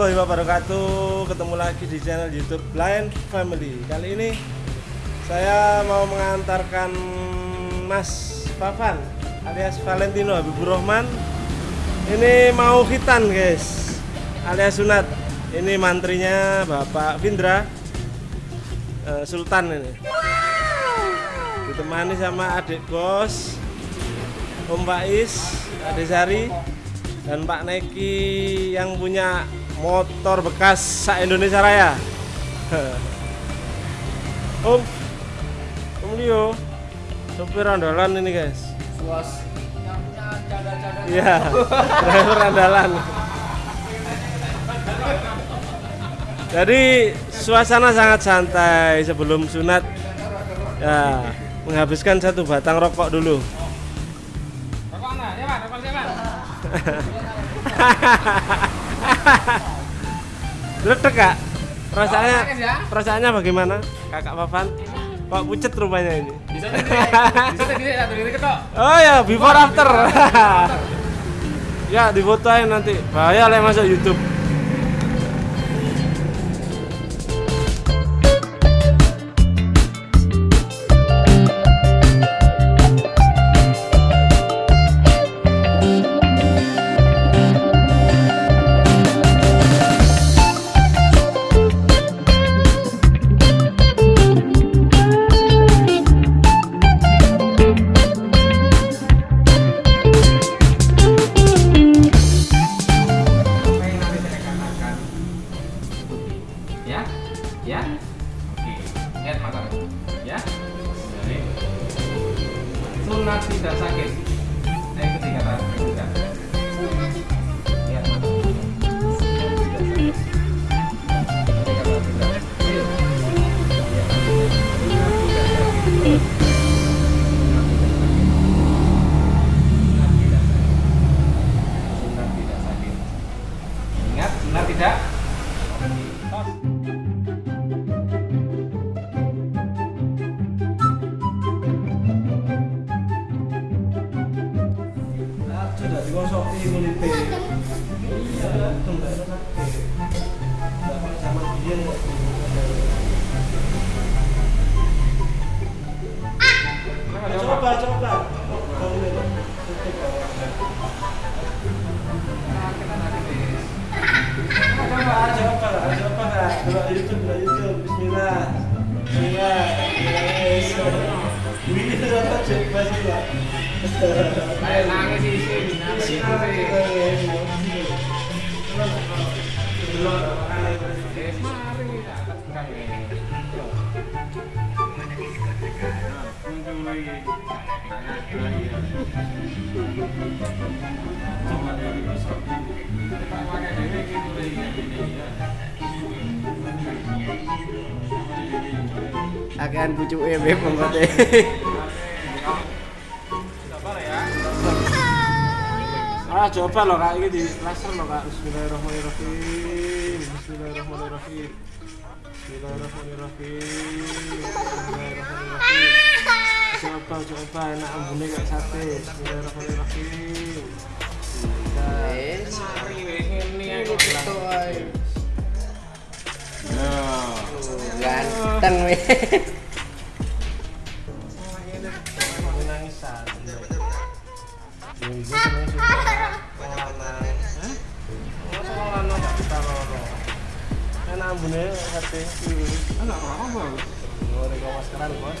wabarakatuh. Ketemu lagi di channel youtube Blind Family. Kali ini saya mau mengantarkan Mas Pavan alias Valentino Habibur Rahman. Ini mau hitan guys. Alias sunat. Ini mantrinya Bapak Vindra eh, Sultan ini. Ditemani sama adik bos Om Faiz, Adik Sari dan Pak Neki yang punya motor bekas sa Indonesia Raya. Om, Om Leo, sopir andalan ini guys. Suas yang punya Iya, driver andalan. Jadi suasana sangat santai sebelum sunat. Ya, menghabiskan satu batang rokok dulu. Rokok mana? Ya, Pak. Rokok siapa? Ledek kak, perasaannya Oh, sakit ya? perasaannya bagaimana, kakak Papan? Kok pucet rupanya ini. Bisa sendiri. Bisa sendiri satu diri ketok. Oh ya, before after. ya, difotoin nanti. Bahaya lah masuk YouTube. Ya? Sunat tidak sakit. Coba, coba. Coba, coba, coba. Dua YouTube, YouTube. Bismillah. Bismillah. Coba coba. Eh, mari. Kang akan pucuk ebe pengkote Ah, coba loh kak, ini di laser loh kak. Bismillahirrahmanirrahim. Bismillahirrahmanirrahim. Bismillahirrahmanirrahim. Bismillahirrahmanirrahim. Coba, coba, enak ambune kayak sate. Bismillahirrahmanirrahim. wes Mari wis ngene aku bilang. ae. ganteng wes. Ini. Enak ambune sate. Anak apa? Goreng maskeran bos.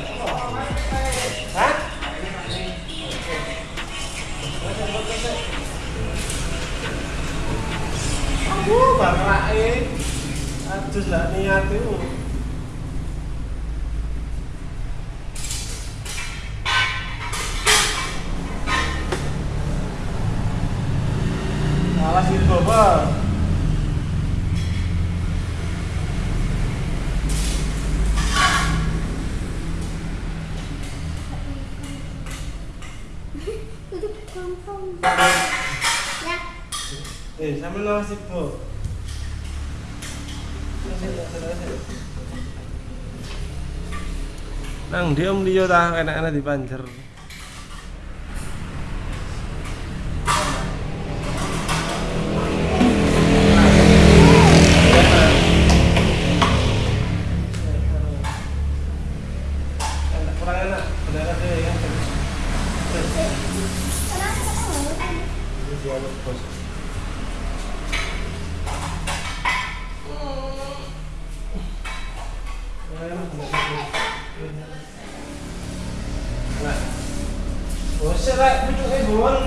Aku bapak Aduh lah niat itu. Awas itu bapak. Ya. Eh, sambil awas ibu. Nang dia om enak-enak dipanjer. Enak, kurang enak, benar deh ya. Kenapa kamu? Ini dialog bos. Nah, bos rek pucuke buwon.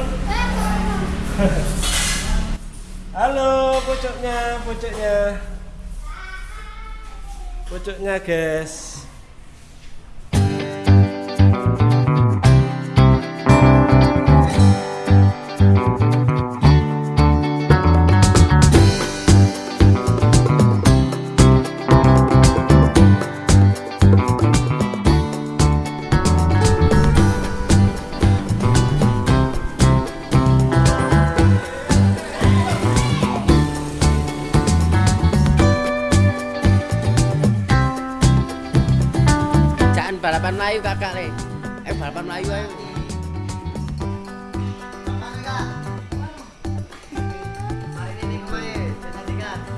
Halo, pucuknya, pucuknya. Pucuknya, guys.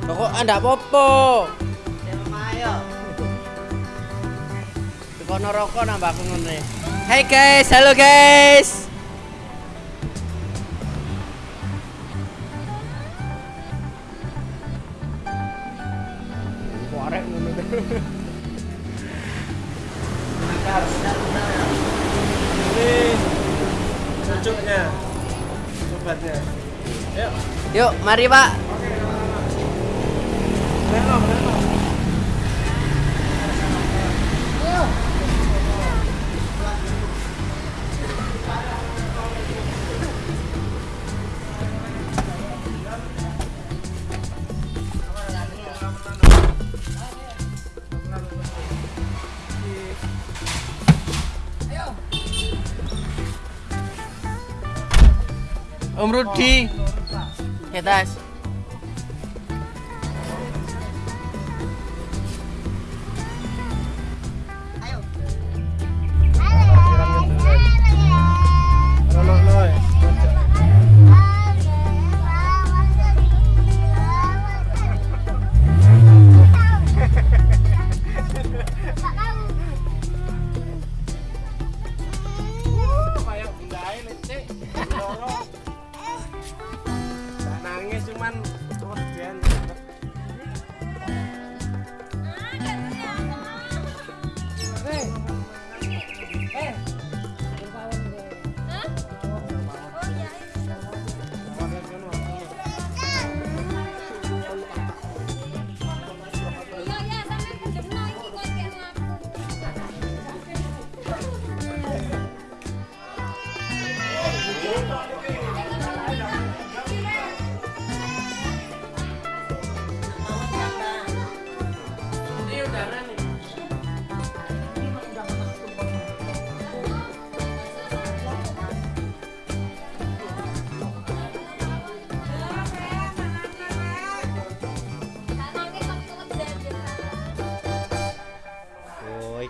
Pokok anda popo. Kono rokok nambah aku ngene. Hai guys, halo guys. Korek ngono. Ini pucuknya. Sobatnya. Yuk, Yuk, mari Pak. Om Rudi. Ketas. Reno,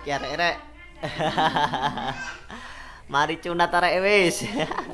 Iki arek-arek. Mari cunat arek wis.